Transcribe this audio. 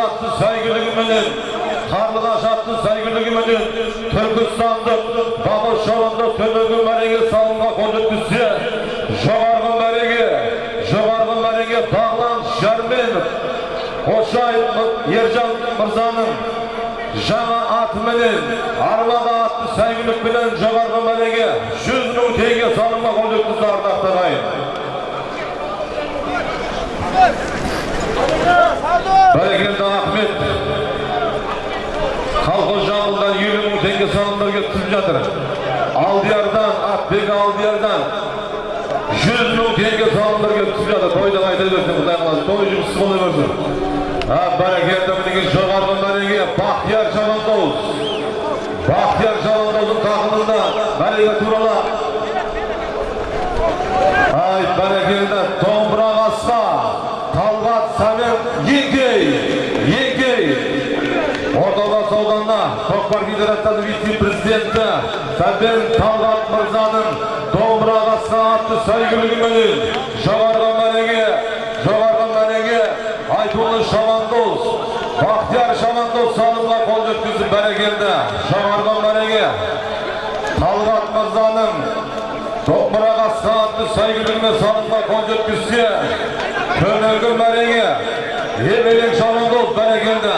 atты сәйгүлігіменен қарлығаш атты сәйгүлігіменен түркістандық бабы шорында төменгі мәреге салынға қол жеткізсе жоғарғы мәреге жоғарғы мәреге бағлан шәрменов Қошай Ержан Мырзаның жаңа атыменен арбада атты сәйгүлікпенен жоғарғы мәреге 100 мың теңге салымға қол жеткізді ардақты ағайын бәрекелді ахмет колхоз жағында елу мың теңге салымдар кеткізіп жатыр. Алдиярдан атбек алдиярдан жүз мың теңге салымдар кеткізіп жатыр. Тойда айта берсін құдай қаласа. Той жұмысы бола берсін бәрекелді мінекей жоғарғы мәреге бақтияр жамандауыз бақтияр жамандауыздың тақымында мәреге туралап ай бәрекелді. Сәлем еңкей еңкей ордабасы ауданына көкпар федерациясының вице президенті сәбен талғат мырзаның домбыра қасқа атты сәйгүлігіменен жоғарғы мәреге жоғарғы мәреге айтулы шабандоз бақтияр шабандоз салымға қол жеткізіп бәрекелді жоғарғы мәреге талғат мырзаның домбыра қасқа атты сәйгүлігіне салымға қол төменгі мәреге емелең шабандоз бәрекелді